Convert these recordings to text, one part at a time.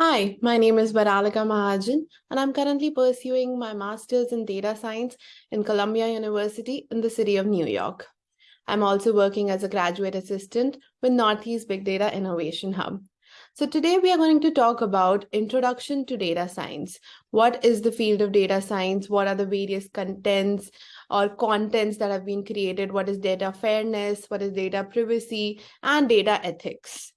Hi, my name is Baralika Mahajan, and I'm currently pursuing my master's in data science in Columbia University in the city of New York. I'm also working as a graduate assistant with Northeast Big Data Innovation Hub. So today we are going to talk about introduction to data science. What is the field of data science? What are the various contents or contents that have been created? What is data fairness? What is data privacy and data ethics?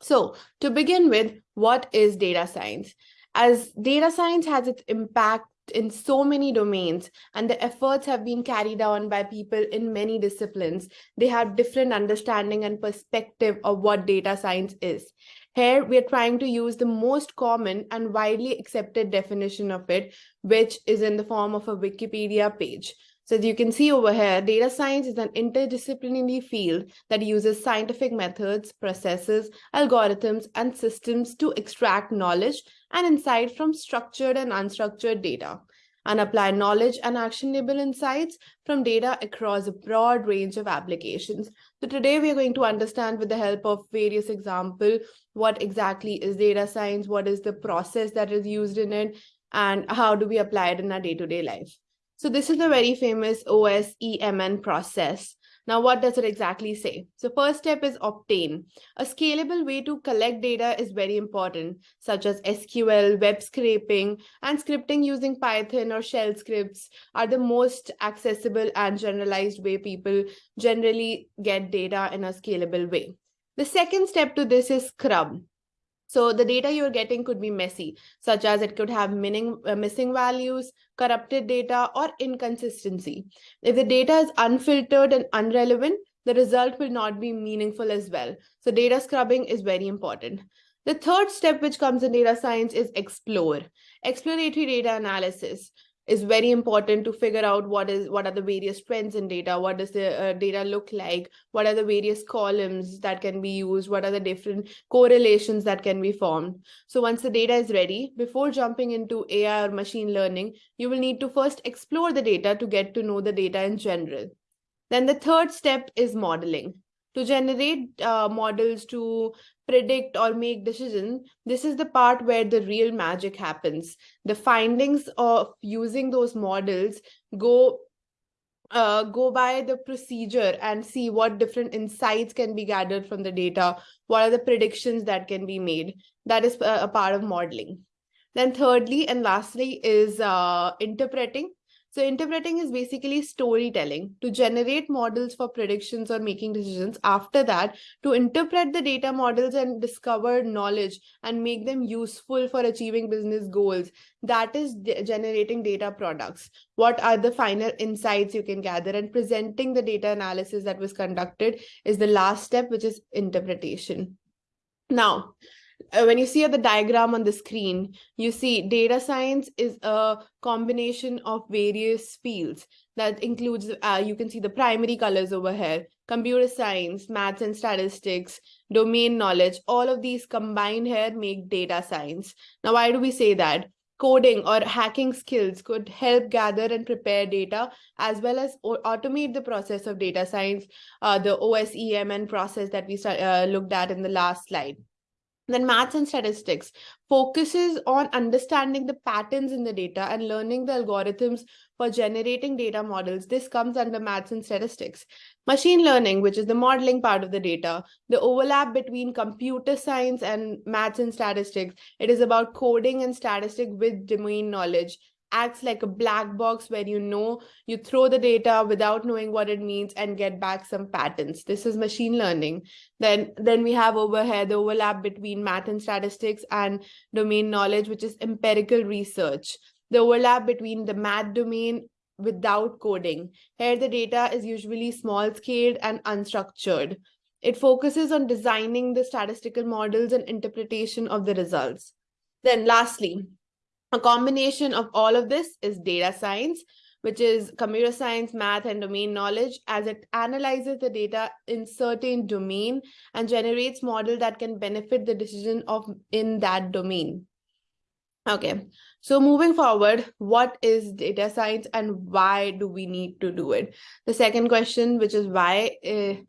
So to begin with, what is data science? As data science has its impact in so many domains and the efforts have been carried on by people in many disciplines, they have different understanding and perspective of what data science is. Here, we are trying to use the most common and widely accepted definition of it, which is in the form of a Wikipedia page. So as you can see over here, data science is an interdisciplinary field that uses scientific methods, processes, algorithms, and systems to extract knowledge and insight from structured and unstructured data and apply knowledge and actionable insights from data across a broad range of applications. So today we are going to understand with the help of various examples, what exactly is data science, what is the process that is used in it, and how do we apply it in our day-to-day -day life. So this is the very famous OSEMN process. Now, what does it exactly say? So first step is obtain. A scalable way to collect data is very important, such as SQL, web scraping, and scripting using Python or shell scripts are the most accessible and generalized way people generally get data in a scalable way. The second step to this is scrub. So the data you're getting could be messy, such as it could have meaning, uh, missing values, corrupted data, or inconsistency. If the data is unfiltered and unrelevant, the result will not be meaningful as well. So data scrubbing is very important. The third step which comes in data science is explore. Exploratory data analysis is very important to figure out what is what are the various trends in data what does the uh, data look like what are the various columns that can be used what are the different correlations that can be formed. So once the data is ready before jumping into ai or machine learning you will need to first explore the data to get to know the data in general. Then the third step is modeling to generate uh, models to predict or make decisions, this is the part where the real magic happens. The findings of using those models go uh, go by the procedure and see what different insights can be gathered from the data. What are the predictions that can be made? That is a, a part of modeling. Then thirdly and lastly is uh, interpreting. So interpreting is basically storytelling to generate models for predictions or making decisions. After that, to interpret the data models and discover knowledge and make them useful for achieving business goals. That is generating data products. What are the final insights you can gather and presenting the data analysis that was conducted is the last step, which is interpretation. Now, uh, when you see the diagram on the screen, you see data science is a combination of various fields that includes, uh, you can see the primary colors over here, computer science, maths and statistics, domain knowledge, all of these combined here make data science. Now, why do we say that? Coding or hacking skills could help gather and prepare data as well as automate the process of data science, uh, the OSEMN process that we uh, looked at in the last slide. Then maths and statistics focuses on understanding the patterns in the data and learning the algorithms for generating data models. This comes under maths and statistics. Machine learning, which is the modeling part of the data, the overlap between computer science and maths and statistics. It is about coding and statistics with domain knowledge acts like a black box where you know you throw the data without knowing what it means and get back some patterns this is machine learning. Then then we have over here the overlap between math and statistics and domain knowledge which is empirical research. The overlap between the math domain without coding. Here the data is usually small scaled and unstructured. It focuses on designing the statistical models and interpretation of the results. Then lastly a combination of all of this is data science, which is computer science, math, and domain knowledge as it analyzes the data in certain domain and generates model that can benefit the decision of in that domain. Okay, so moving forward, what is data science and why do we need to do it? The second question, which is why. Uh,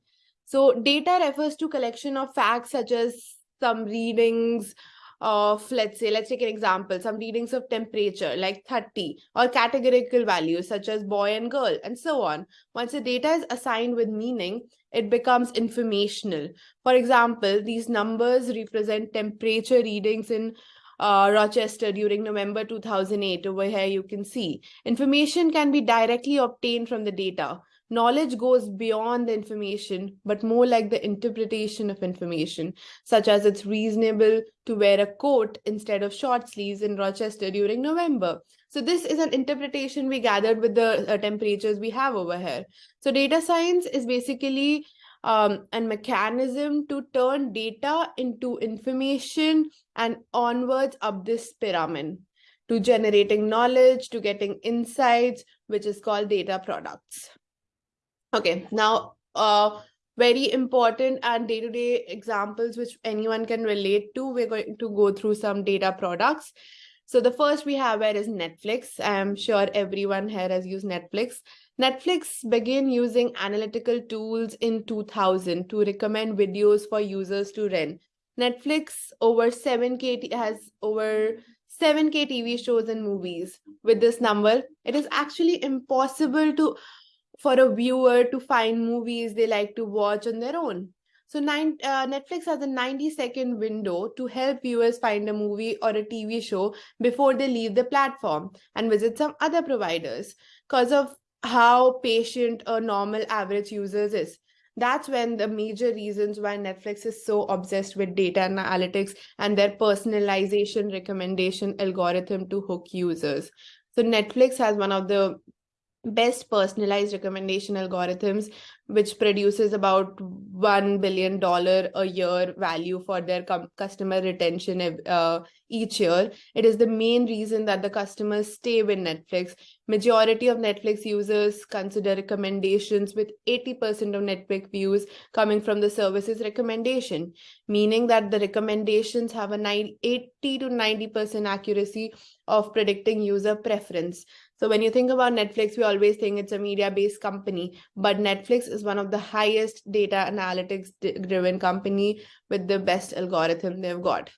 so data refers to collection of facts such as some readings, of, let's say, let's take an example, some readings of temperature like 30 or categorical values such as boy and girl and so on. Once the data is assigned with meaning, it becomes informational. For example, these numbers represent temperature readings in uh, Rochester during November 2008. Over here, you can see information can be directly obtained from the data. Knowledge goes beyond the information, but more like the interpretation of information, such as it's reasonable to wear a coat instead of short sleeves in Rochester during November. So this is an interpretation we gathered with the uh, temperatures we have over here. So data science is basically um, a mechanism to turn data into information and onwards up this pyramid to generating knowledge, to getting insights, which is called data products. Okay, now uh, very important and day-to-day -day examples which anyone can relate to. We're going to go through some data products. So the first we have here is Netflix. I'm sure everyone here has used Netflix. Netflix began using analytical tools in 2000 to recommend videos for users to rent. Netflix over 7K has over 7K TV shows and movies. With this number, it is actually impossible to for a viewer to find movies they like to watch on their own. So nine, uh, Netflix has a 90 second window to help viewers find a movie or a TV show before they leave the platform and visit some other providers because of how patient a normal average user is. That's when the major reasons why Netflix is so obsessed with data analytics and their personalization recommendation algorithm to hook users. So Netflix has one of the best personalized recommendation algorithms which produces about $1 billion a year value for their customer retention uh, each year. It is the main reason that the customers stay with Netflix. Majority of Netflix users consider recommendations with 80% of Netflix views coming from the service's recommendation, meaning that the recommendations have a 80 to 90% accuracy of predicting user preference. So when you think about Netflix, we always think it's a media-based company, but Netflix is one of the highest data analytics-driven company with the best algorithm they've got.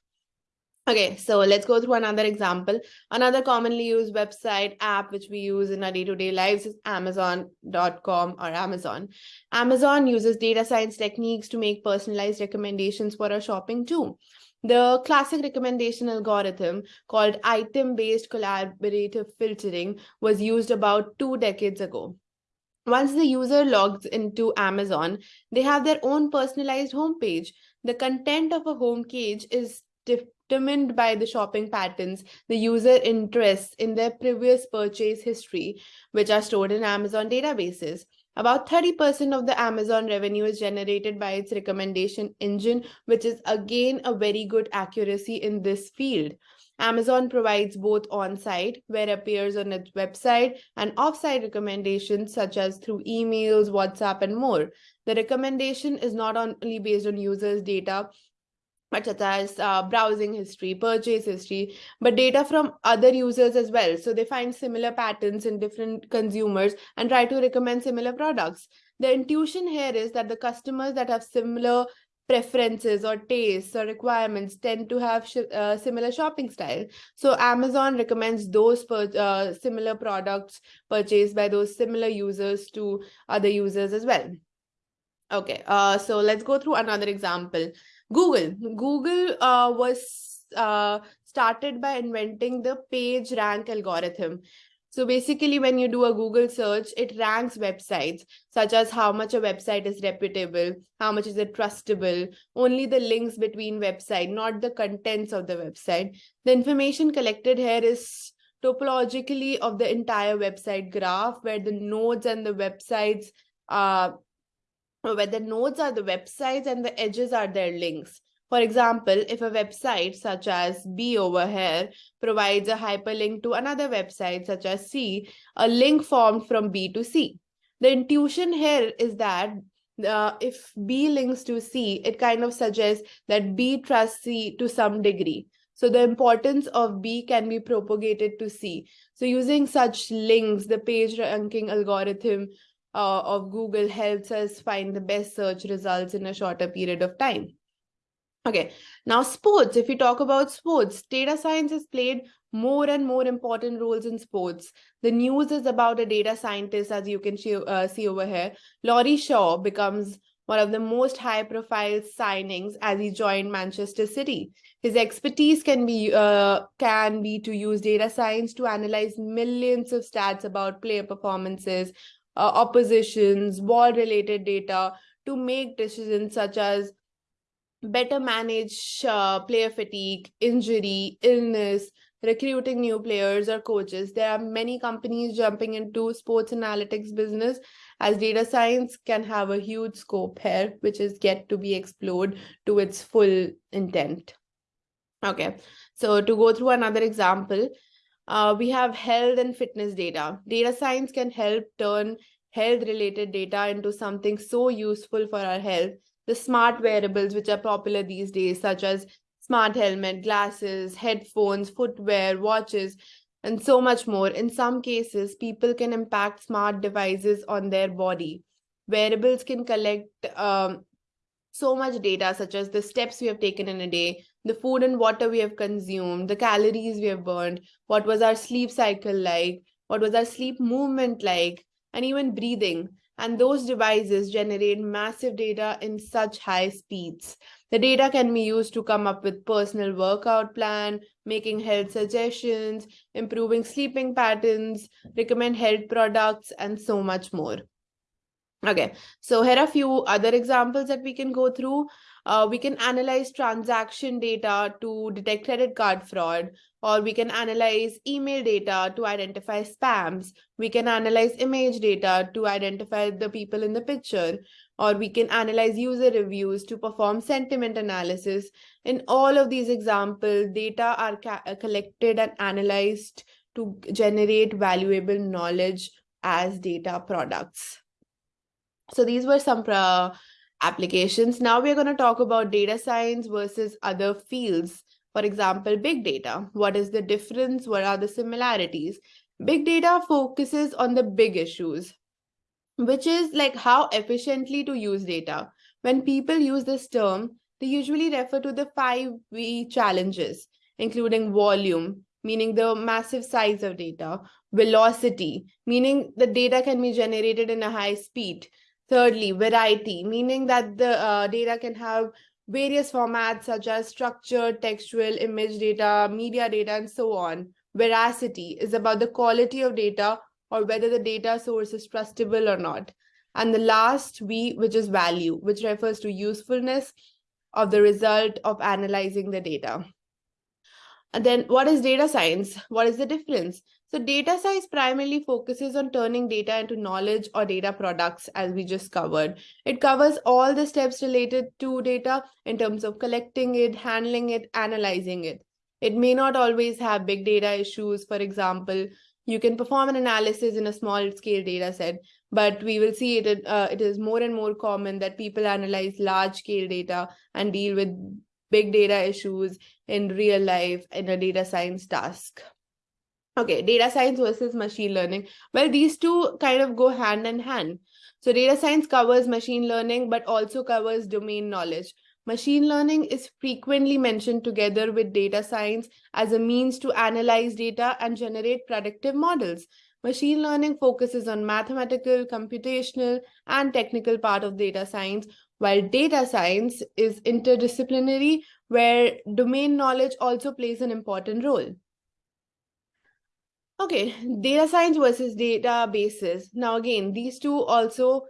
Okay, so let's go through another example. Another commonly used website app which we use in our day-to-day -day lives is Amazon.com or Amazon. Amazon uses data science techniques to make personalized recommendations for our shopping too. The classic recommendation algorithm called item-based collaborative filtering was used about two decades ago. Once the user logs into Amazon, they have their own personalized homepage. The content of a home page is determined by the shopping patterns, the user interests in their previous purchase history, which are stored in Amazon databases. About 30% of the Amazon revenue is generated by its recommendation engine, which is again a very good accuracy in this field. Amazon provides both on-site, where it appears on its website, and off-site recommendations such as through emails, WhatsApp, and more. The recommendation is not only based on users' data, such as uh, browsing history, purchase history, but data from other users as well. So they find similar patterns in different consumers and try to recommend similar products. The intuition here is that the customers that have similar preferences or tastes or requirements tend to have sh uh, similar shopping style. So Amazon recommends those uh, similar products purchased by those similar users to other users as well. Okay, uh, so let's go through another example. Google. Google uh, was uh, started by inventing the page rank algorithm. So basically, when you do a Google search, it ranks websites, such as how much a website is reputable, how much is it trustable, only the links between website, not the contents of the website. The information collected here is topologically of the entire website graph, where the nodes and the websites uh, where the nodes are the websites and the edges are their links. For example, if a website such as B over here provides a hyperlink to another website such as C, a link formed from B to C. The intuition here is that uh, if B links to C, it kind of suggests that B trusts C to some degree. So the importance of B can be propagated to C. So using such links, the page ranking algorithm uh, of Google helps us find the best search results in a shorter period of time. Okay, now sports. If we talk about sports, data science has played more and more important roles in sports. The news is about a data scientist, as you can see, uh, see over here. Laurie Shaw becomes one of the most high profile signings as he joined Manchester City. His expertise can be uh, can be to use data science to analyze millions of stats about player performances, uh, oppositions, ball related data to make decisions such as better manage uh, player fatigue, injury, illness, recruiting new players or coaches. There are many companies jumping into sports analytics business as data science can have a huge scope here, which is yet to be explored to its full intent. Okay, so to go through another example, uh, we have health and fitness data. Data science can help turn health related data into something so useful for our health the smart wearables which are popular these days, such as smart helmet, glasses, headphones, footwear, watches, and so much more. In some cases, people can impact smart devices on their body. Wearables can collect um, so much data, such as the steps we have taken in a day, the food and water we have consumed, the calories we have burned, what was our sleep cycle like, what was our sleep movement like, and even breathing and those devices generate massive data in such high speeds. The data can be used to come up with personal workout plan, making health suggestions, improving sleeping patterns, recommend health products, and so much more. Okay, so here are a few other examples that we can go through. Uh, we can analyze transaction data to detect credit card fraud, or we can analyze email data to identify spams. We can analyze image data to identify the people in the picture, or we can analyze user reviews to perform sentiment analysis. In all of these examples, data are collected and analyzed to generate valuable knowledge as data products. So these were some uh, applications. Now we're going to talk about data science versus other fields. For example, big data. What is the difference? What are the similarities? Big data focuses on the big issues, which is like how efficiently to use data. When people use this term, they usually refer to the five V challenges, including volume, meaning the massive size of data, velocity, meaning the data can be generated in a high speed, Thirdly, variety, meaning that the uh, data can have various formats such as structured, textual, image data, media data, and so on. Veracity is about the quality of data or whether the data source is trustable or not. And the last V, which is value, which refers to usefulness of the result of analyzing the data. And then what is data science? What is the difference? So data science primarily focuses on turning data into knowledge or data products as we just covered. It covers all the steps related to data in terms of collecting it, handling it, analyzing it. It may not always have big data issues. For example, you can perform an analysis in a small scale data set, but we will see it, uh, it is more and more common that people analyze large scale data and deal with big data issues in real life in a data science task. Okay, data science versus machine learning. Well, these two kind of go hand in hand. So data science covers machine learning, but also covers domain knowledge. Machine learning is frequently mentioned together with data science as a means to analyze data and generate predictive models. Machine learning focuses on mathematical, computational, and technical part of data science, while data science is interdisciplinary, where domain knowledge also plays an important role. Okay, data science versus databases. Now, again, these two also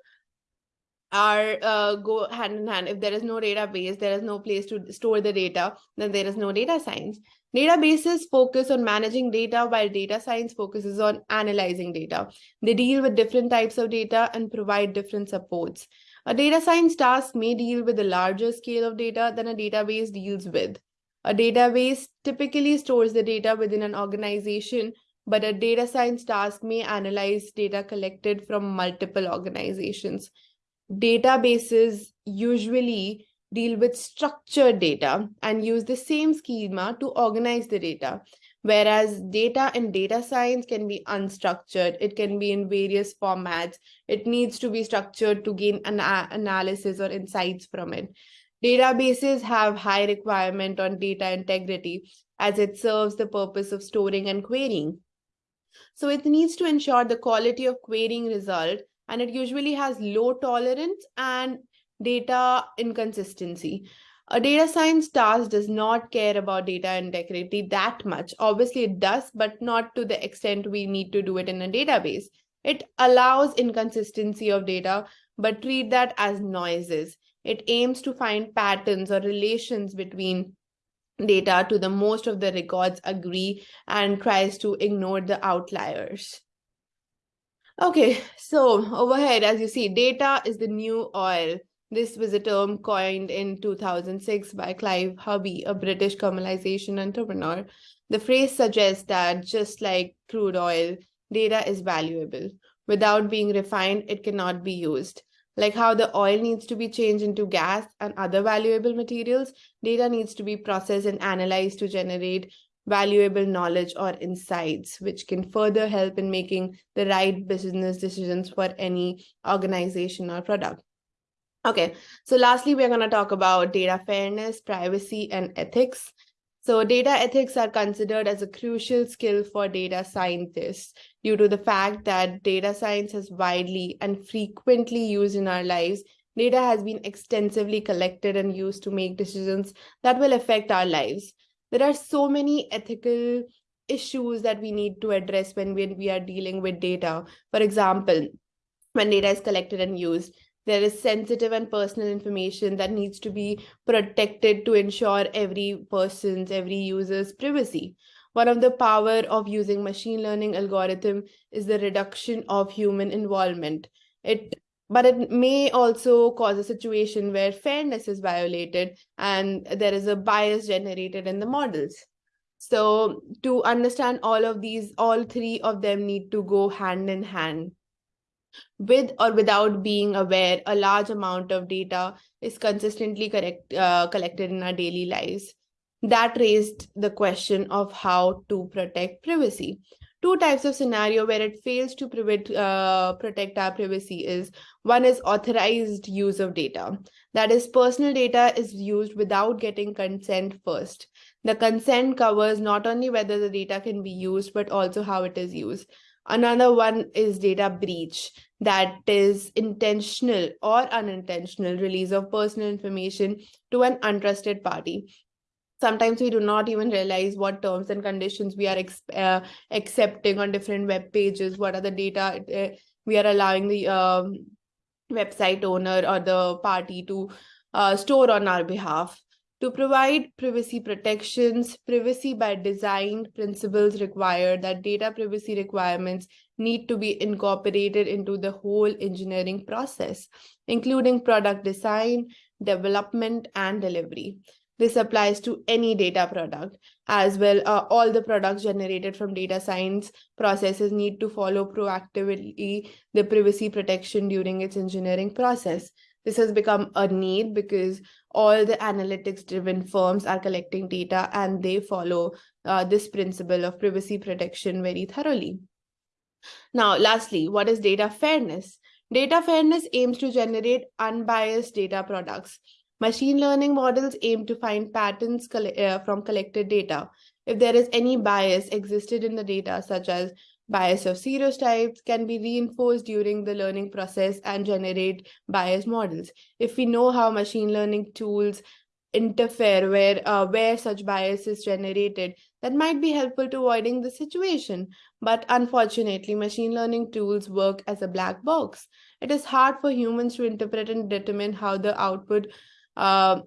are uh, go hand in hand. If there is no database, there is no place to store the data, then there is no data science. Databases focus on managing data while data science focuses on analyzing data. They deal with different types of data and provide different supports. A data science task may deal with a larger scale of data than a database deals with. A database typically stores the data within an organization but a data science task may analyze data collected from multiple organizations. Databases usually deal with structured data and use the same schema to organize the data. Whereas data in data science can be unstructured, it can be in various formats. It needs to be structured to gain an analysis or insights from it. Databases have high requirement on data integrity as it serves the purpose of storing and querying. So it needs to ensure the quality of querying result and it usually has low tolerance and data inconsistency. A data science task does not care about data integrity that much. Obviously, it does, but not to the extent we need to do it in a database. It allows inconsistency of data, but treat that as noises. It aims to find patterns or relations between data to the most of the records agree and tries to ignore the outliers. Okay, so overhead, as you see, data is the new oil. This was a term coined in 2006 by Clive Humby, a British commercialization entrepreneur. The phrase suggests that just like crude oil, data is valuable. Without being refined, it cannot be used. Like how the oil needs to be changed into gas and other valuable materials, data needs to be processed and analyzed to generate valuable knowledge or insights, which can further help in making the right business decisions for any organization or product. Okay, so lastly, we're going to talk about data fairness, privacy, and ethics. So data ethics are considered as a crucial skill for data scientists due to the fact that data science is widely and frequently used in our lives. Data has been extensively collected and used to make decisions that will affect our lives. There are so many ethical issues that we need to address when we, are dealing with data. For example, when data is collected and used, there is sensitive and personal information that needs to be protected to ensure every person's every user's privacy. One of the power of using machine learning algorithm is the reduction of human involvement. It but it may also cause a situation where fairness is violated and there is a bias generated in the models. So to understand all of these all three of them need to go hand in hand with or without being aware, a large amount of data is consistently correct, uh, collected in our daily lives. That raised the question of how to protect privacy. Two types of scenario where it fails to prevent, uh, protect our privacy is one is authorized use of data. That is personal data is used without getting consent first. The consent covers not only whether the data can be used, but also how it is used. Another one is data breach, that is intentional or unintentional release of personal information to an untrusted party. Sometimes we do not even realize what terms and conditions we are uh, accepting on different web pages, what are the data uh, we are allowing the um, website owner or the party to uh, store on our behalf. To provide privacy protections, privacy by design principles require that data privacy requirements need to be incorporated into the whole engineering process, including product design, development, and delivery. This applies to any data product as well. Uh, all the products generated from data science processes need to follow proactively the privacy protection during its engineering process. This has become a need because all the analytics driven firms are collecting data and they follow uh, this principle of privacy protection very thoroughly. Now, lastly, what is data fairness? Data fairness aims to generate unbiased data products. Machine learning models aim to find patterns uh, from collected data. If there is any bias existed in the data, such as Bias of stereotypes can be reinforced during the learning process and generate bias models. If we know how machine learning tools interfere where uh, where such bias is generated that might be helpful to avoiding the situation. But unfortunately machine learning tools work as a black box. It is hard for humans to interpret and determine how the output uh,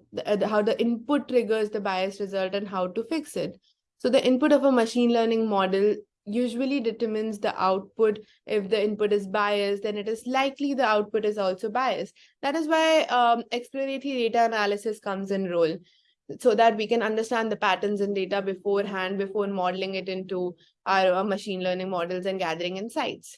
how the input triggers the bias result and how to fix it. So the input of a machine learning model usually determines the output. If the input is biased, then it is likely the output is also biased. That is why um, exploratory data analysis comes in role so that we can understand the patterns in data beforehand before modeling it into our, our machine learning models and gathering insights.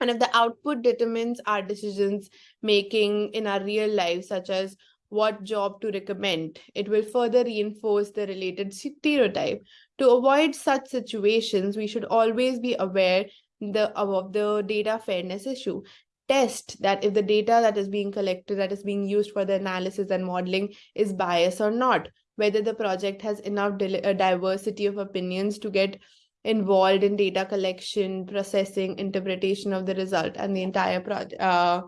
And if the output determines our decisions making in our real life, such as what job to recommend. It will further reinforce the related stereotype. To avoid such situations, we should always be aware the, of the data fairness issue. test that if the data that is being collected, that is being used for the analysis and modeling is biased or not, whether the project has enough diversity of opinions to get involved in data collection, processing, interpretation of the result and the entire project uh,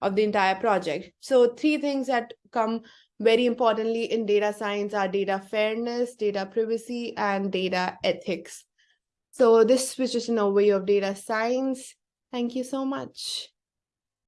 of the entire project. So three things that come very importantly in data science are data fairness, data privacy, and data ethics. So this was just an overview of data science. Thank you so much.